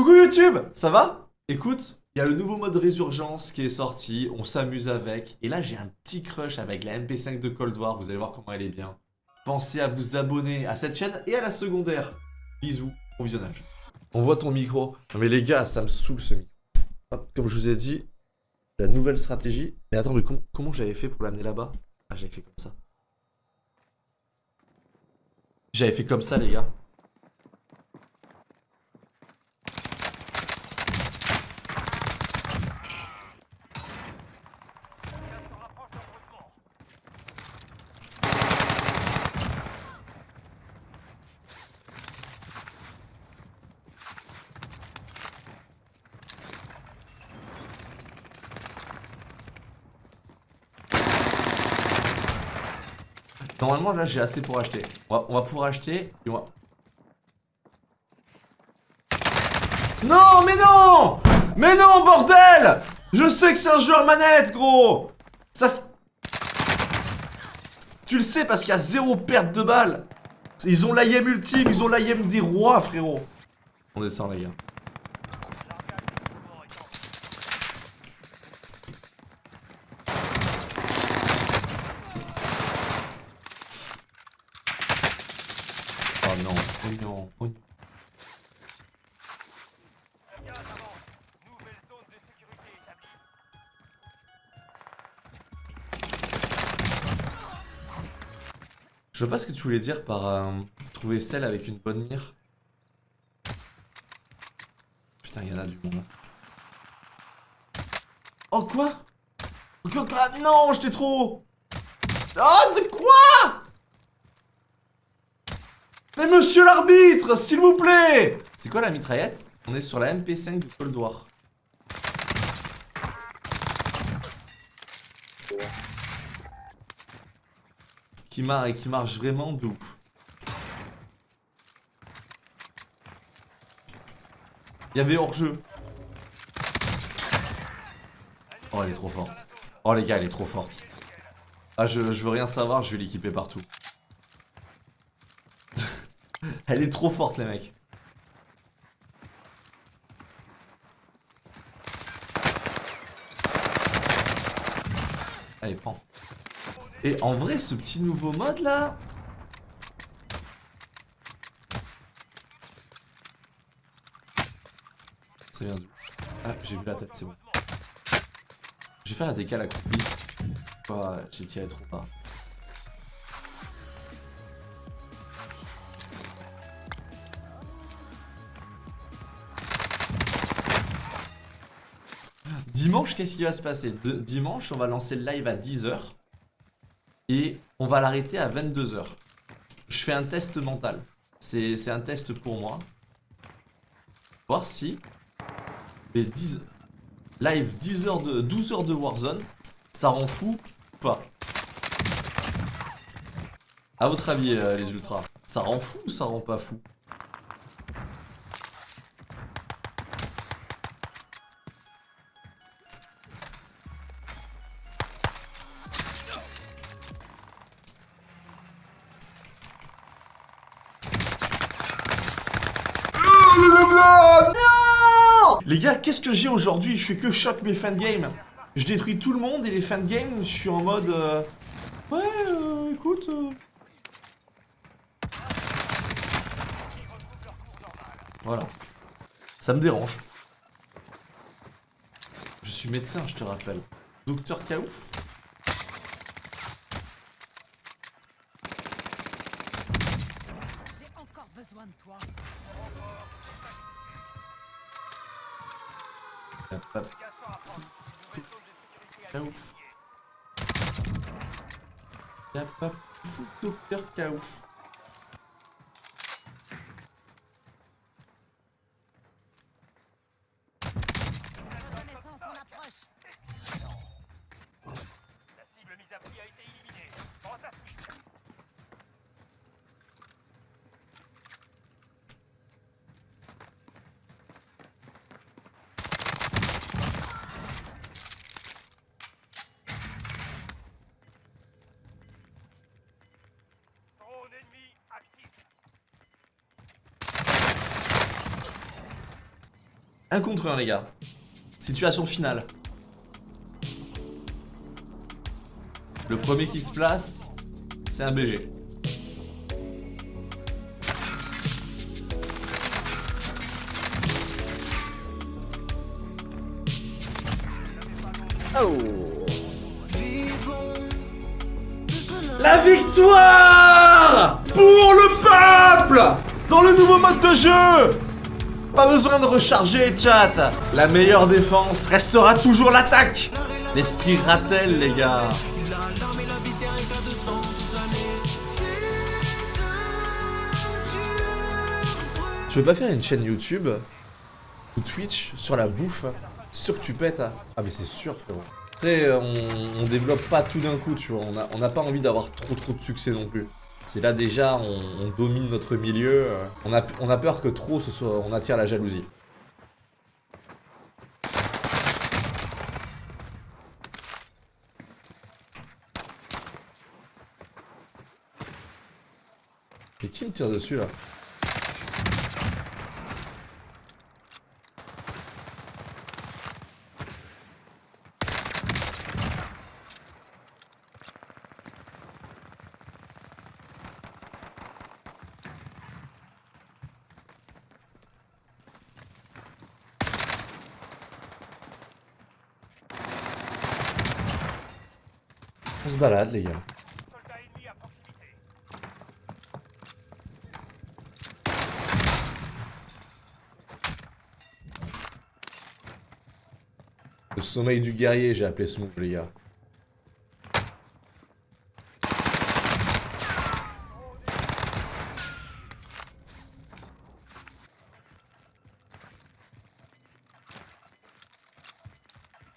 Coucou YouTube, ça va? Écoute, il y a le nouveau mode résurgence qui est sorti, on s'amuse avec, et là j'ai un petit crush avec la MP5 de Cold War, vous allez voir comment elle est bien. Pensez à vous abonner à cette chaîne et à la secondaire. Bisous, bon visionnage. On voit ton micro. Non mais les gars, ça me saoule ce micro. Hop, comme je vous ai dit, la nouvelle stratégie. Mais attends, mais com- comment j'avais fait pour l'amener là-bas? Ah, j'avais fait comme ça. J'avais fait comme ça, les gars. Normalement, là, j'ai assez pour acheter. On va, pouvoir acheter. Non, mais non Mais non, bordel Je sais que c'est un joueur manette, gros Ça se- Tu le sais parce qu'il y a zéro perte de balles Ils ont l'AIM ultime, ils ont l'AIM des rois, frérot On descend, les gars. Oh non, oh non, oh non. Nouvelle zone de Je vois pas ce que tu voulais dire par euh, trouver celle avec une bonne mire. Putain, il y en a du monde. Oh quoi? Non, j'étais trop Oh, de quoi? Mais monsieur l'arbitre, s'il vous plaît C'est quoi la mitraillette? On est sur la MP5 du Cold War. Qui, mar- qui marche vraiment de ouf. Il y avait hors-jeu. Oh, elle est trop forte. Oh, les gars, elle est trop forte. Ah, je veux rien savoir, je vais l'équiper partout. Elle est trop forte, les mecs. Allez, prends. Et en vrai, ce petit nouveau mode là. Ça vient d'où? Ah, j'ai vu la tête, c'est bon. Je vais faire un décal à coupi. Oh, j'ai tiré trop bas. Dimanche, qu'est-ce qui va se passer Dimanche, on va lancer le live à 10h. Et on va l'arrêter à 22h. Je fais un test mental. C'est un test pour moi. Voir si les 10 live 10 heures de 12 heures de Warzone, ça rend fou ou pas À votre avis euh, les ultras, ça rend fou ou ça rend pas fou? Les gars, qu'est-ce que j'ai aujourd'hui? Je fais que choc mes game. Je détruis tout le monde et les game, je suis en mode... euh, Ouais, euh, écoute... euh. Voilà. Ça me dérange. Je suis médecin, je te rappelle. Docteur Kaouf? Sécurité Kaouf. Y'a pas fou Docteur Kaouf. Un contre un, les gars. Situation finale. Le premier qui se place, c'est un BG. La victoire Pour le peuple Dans le nouveau mode de jeu Pas besoin de recharger, chat. La meilleure défense restera toujours l'attaque. L'esprit Rattel, les gars. Tu veux pas faire une chaîne YouTube ou Twitch sur la bouffe? Sûr que tu pètes. Ah mais c'est sûr frérot. Après, on, on développe pas tout d'un coup, tu vois. On n'a on a pas envie d'avoir trop trop de succès non plus. C'est là déjà, on, domine notre milieu. euh, On a, on a peur que trop, ce soit, on attire la jalousie. Et qui me tire dessus là? Se balade les gars. Le sommeil du guerrier, j'ai appelé ce move les gars.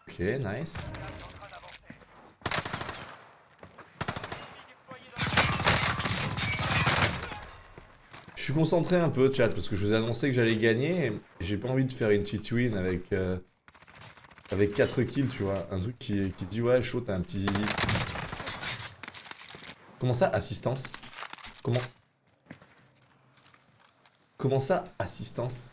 Ok, nice. Je suis concentré un peu, chat, parce que je vous ai annoncé que j'allais gagner. J'ai pas envie de faire une petite win avec, euh, avec 4 kills, tu vois. Un truc qui, qui dit, ouais, chaud, t'as un petit zizi. Comment ça, assistance? Comment? Comment ça, assistance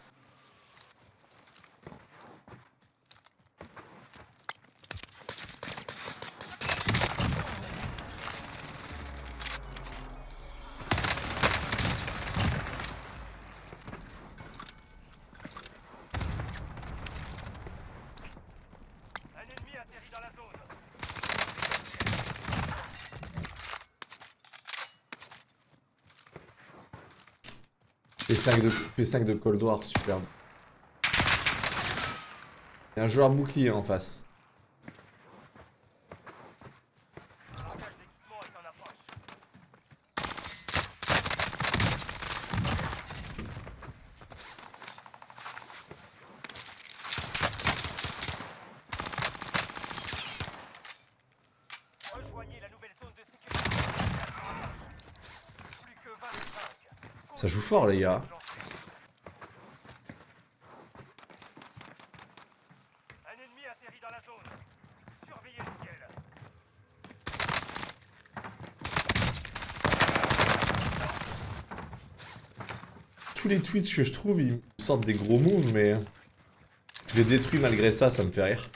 Un ennemi atterri dans la zone. P5 de, P5 de Cold War, superbe. Il y a un joueur bouclier en face. Braquage d'équipement est en approche. Rejoignez la nouvelle zone de sécurité. Plus que 25. Ça joue fort, les gars. Tous les tweets que je trouve, ils sortent des gros moves, mais... Je les détruis malgré ça, ça me fait rire.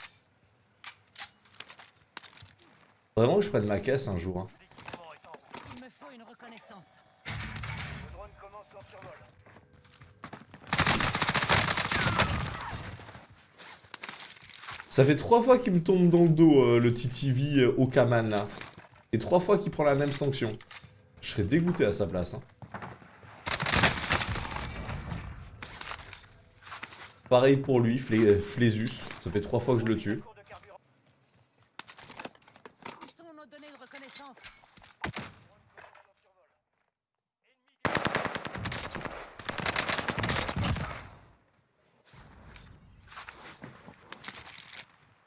Vraiment que je prenne ma caisse un jour. hein. L'équipement est en route. Il me faut une reconnaissance. Le drone commence son survol. Ça fait trois fois qu'il me tombe dans le dos, euh, le TTV euh, Okaman. Et trois fois qu'il prend la même sanction. Je serais dégoûté à sa place. hein. Pareil pour lui, euh, Flésus. Ça fait trois fois que je le tue. Cours de carburant. Où sont nos données de reconnaissance Ennemi Je l'ai bien joué, chat. Ne parlez ça à personne. Le drone est à court de carburant.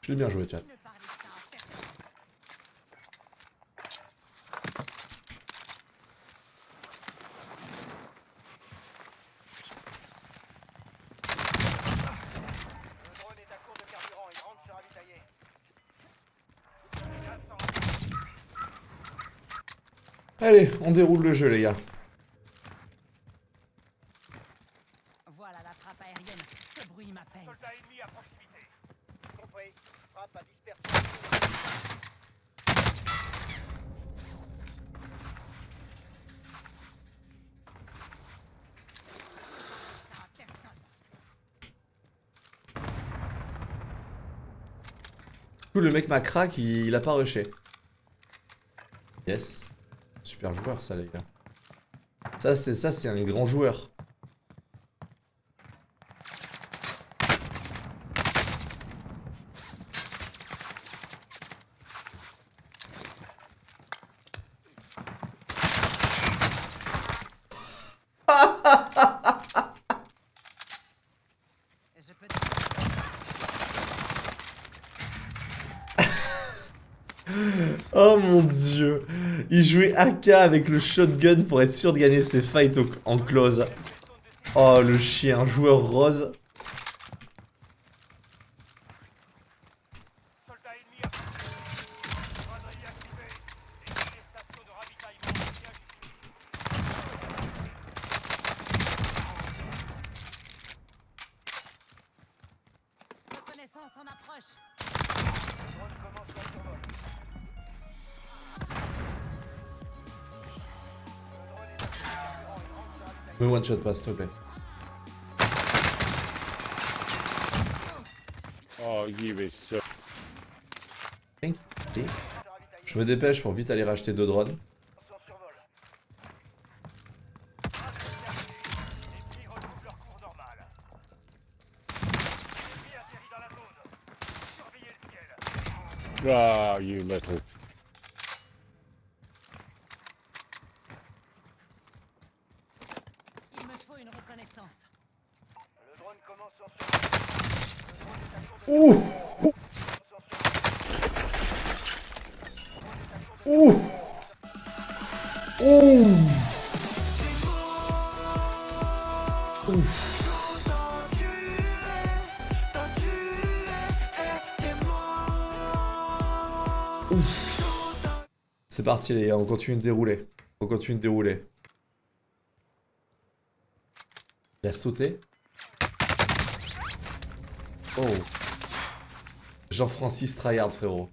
Rentre se ravitailler. Cassant. Allez, on déroule le jeu, les gars. Du coup, le mec m'a crack, il, il a pas rushé. Yes. Super joueur, ça, les gars. Ça, c'est ça, c'est un grand joueur. Oh mon dieu. Il jouait AK avec le shotgun pour être sûr de gagner ses fights en close. Oh, le chien, joueur rose. Me one shot pas, s'il te plaît. Oh, you is so. You. Je me dépêche pour vite aller racheter deux drones. Son survol. Les prix retrouvent leur cours normal. Ennemi atterri dans la zone. Surveillez le ciel. Oh, you little. Il me faut une reconnaissance. Le drone commence son survol. Le Ouh. Ouh Ouh C'est parti les gars, on continue de dérouler. On continue de dérouler. Il a sauté. Oh. Jean-Francis Tryhard frérot.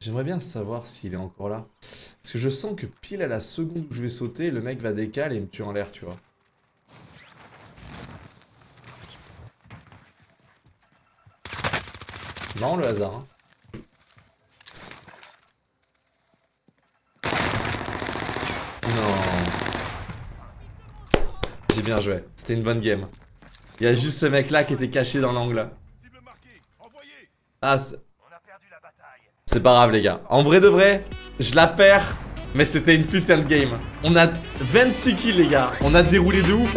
J'aimerais bien savoir s'il est encore là. Parce que je sens que pile à la seconde où je vais sauter, le mec va décaler et me tuer en l'air, tu vois. Non, le hasard. hein. Non. J'ai bien joué. C'était une bonne game. Il y a juste ce mec là qui était caché dans l'angle. Ah, c'est pas grave les gars. En vrai de vrai, je la perds, mais c'était une putain de game. On a 26 kills les gars. On a déroulé de ouf.